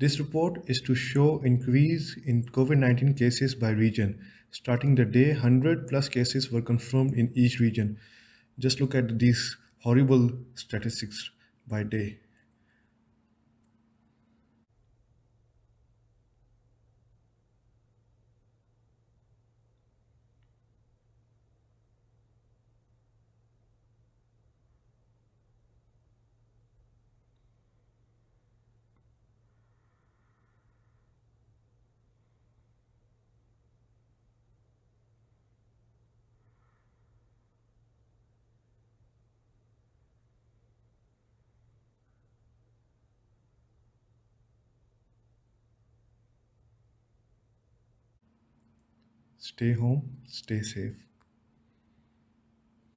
This report is to show increase in COVID-19 cases by region. Starting the day, 100 plus cases were confirmed in each region. Just look at these horrible statistics by day. Stay home stay safe